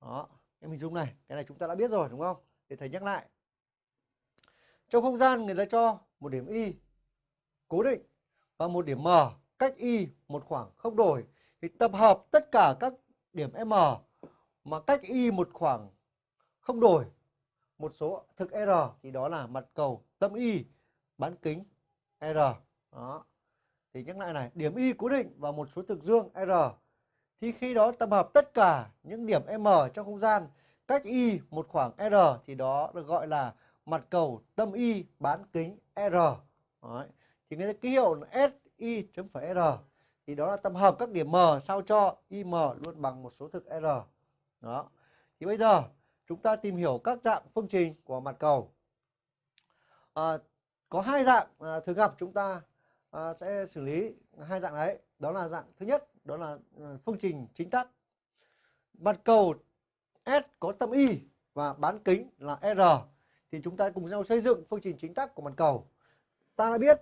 đó, em hình dung này, cái này chúng ta đã biết rồi, đúng không? Để thầy nhắc lại. Trong không gian người ta cho một điểm y cố định và một điểm m cách y một khoảng không đổi. Thì tập hợp tất cả các điểm m mà cách y một khoảng không đổi, một số thực r, thì đó là mặt cầu tâm y, bán kính r. Đó. Thì nhắc lại này, điểm y cố định và một số thực dương r thì khi đó tập hợp tất cả những điểm m trong không gian cách y một khoảng r thì đó được gọi là mặt cầu tâm y bán kính r. Đấy. thì người ta ký hiệu là si chấm phẩy r. Thì đó là tập hợp các điểm m sao cho im luôn bằng một số thực r. Đó. Thì bây giờ chúng ta tìm hiểu các dạng phương trình của mặt cầu. À, có hai dạng à, thường gặp chúng ta à, sẽ xử lý hai dạng đấy. Đó là dạng thứ nhất đó là ờ, phương trình chính tắc mặt cầu S có tâm y và bán kính là R. Thì chúng ta cùng nhau xây dựng phương trình chính tắc của mặt cầu. Ta đã biết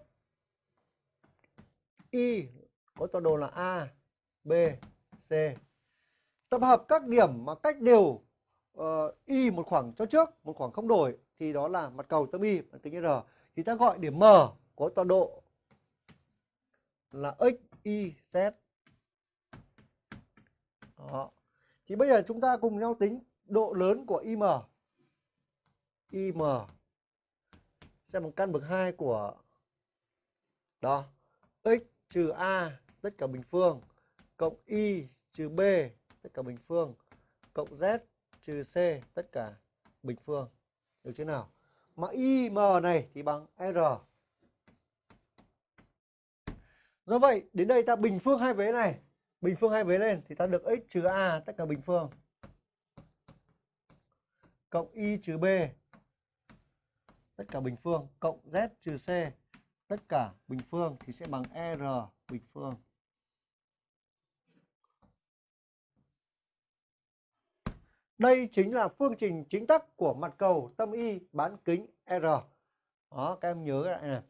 y có tọa độ là A B C. Tập hợp các điểm mà cách đều uh, y một khoảng cho trước một khoảng không đổi thì đó là mặt cầu tâm y bán kính R. Thì ta gọi điểm M có tọa độ là x y z đó. thì bây giờ chúng ta cùng nhau tính độ lớn của im im sẽ bằng căn bậc 2 của, đó, x trừ a, tất cả bình phương, cộng y trừ b, tất cả bình phương, cộng z trừ c, tất cả bình phương. Được chưa nào? Mà im này thì bằng r. Do vậy, đến đây ta bình phương hai vế này bình phương hai vế lên thì ta được x trừ a tất cả bình phương cộng y trừ b tất cả bình phương cộng z trừ c tất cả bình phương thì sẽ bằng r bình phương Đây chính là phương trình chính tắc của mặt cầu tâm y bán kính R. Đó, các em nhớ lại này.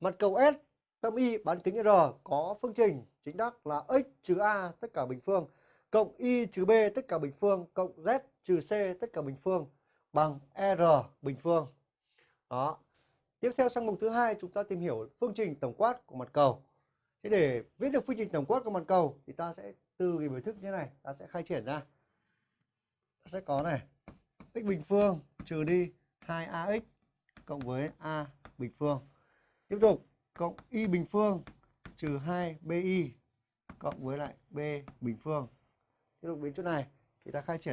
Mặt cầu S tâm y bán kính R có phương trình chính đắc là x trừ a tất cả bình phương cộng y trừ b tất cả bình phương cộng z trừ c tất cả bình phương bằng r bình phương. Đó. Tiếp theo sang mục thứ hai chúng ta tìm hiểu phương trình tổng quát của mặt cầu. Thế để viết được phương trình tổng quát của mặt cầu thì ta sẽ từ cái biểu thức như thế này, ta sẽ khai triển ra. Ta sẽ có này, x bình phương trừ đi 2ax cộng với a bình phương. Tiếp tục cộng y bình phương trừ 2bi cộng với lại b bình phương. Tiếp tục đến chỗ này, thì ta khai triển